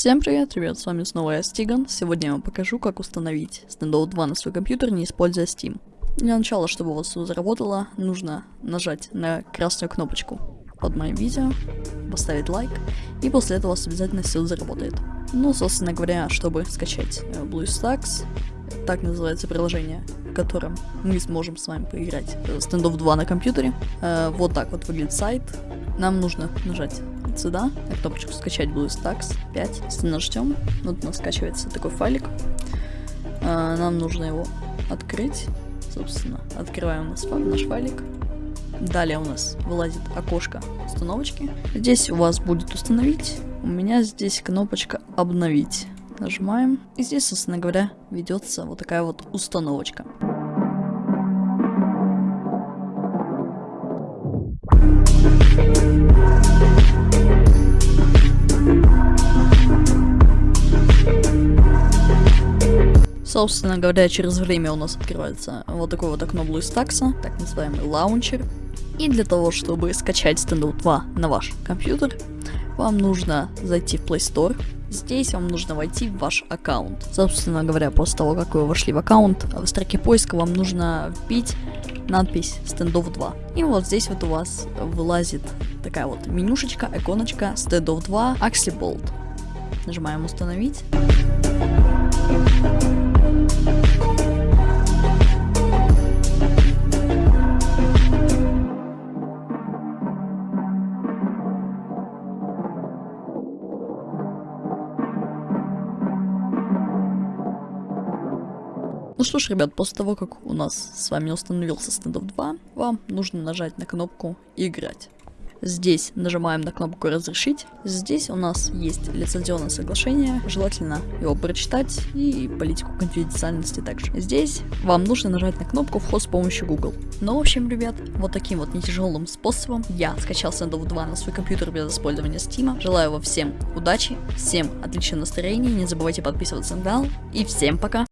Всем привет, ребят, с вами снова я, Стиган. Сегодня я вам покажу, как установить Standout 2 на свой компьютер, не используя Steam. Для начала, чтобы у вас все заработало, нужно нажать на красную кнопочку под моим видео, поставить лайк, и после этого у вас обязательно все заработает. Ну, собственно говоря, чтобы скачать э, BlueStacks, так называется приложение, в котором мы сможем с вами поиграть Standoff 2 на компьютере. Э, вот так вот выглядит сайт. Нам нужно нажать сюда, на кнопочку скачать BlueStacks 5. Если нажмем, вот у нас скачивается такой файлик. А, нам нужно его открыть. Собственно, открываем наш, наш файлик. Далее у нас вылазит окошко установочки. Здесь у вас будет установить. У меня здесь кнопочка обновить. Нажимаем. И здесь, собственно говоря, ведется вот такая вот установочка. Собственно говоря, через время у нас открывается вот такое вот окно BlueStacks, так называемый лаунчер. И для того, чтобы скачать Standout 2 на ваш компьютер, вам нужно зайти в Play Store. Здесь вам нужно войти в ваш аккаунт. Собственно говоря, после того, как вы вошли в аккаунт, в строке поиска вам нужно вбить надпись Standoff 2. И вот здесь вот у вас вылазит такая вот менюшечка, иконочка Standoff 2 Axie Bolt. Нажимаем установить. Ну что ж, ребят, после того, как у нас с вами установился стендов 2, вам нужно нажать на кнопку «Играть». Здесь нажимаем на кнопку «Разрешить». Здесь у нас есть лицензионное соглашение, желательно его прочитать и политику конфиденциальности также. Здесь вам нужно нажать на кнопку «Вход с помощью Google». Ну, в общем, ребят, вот таким вот нетяжелым способом я скачал Sandov 2 на свой компьютер без использования Steam. Желаю вам всем удачи, всем отличного настроения, не забывайте подписываться на канал и всем пока!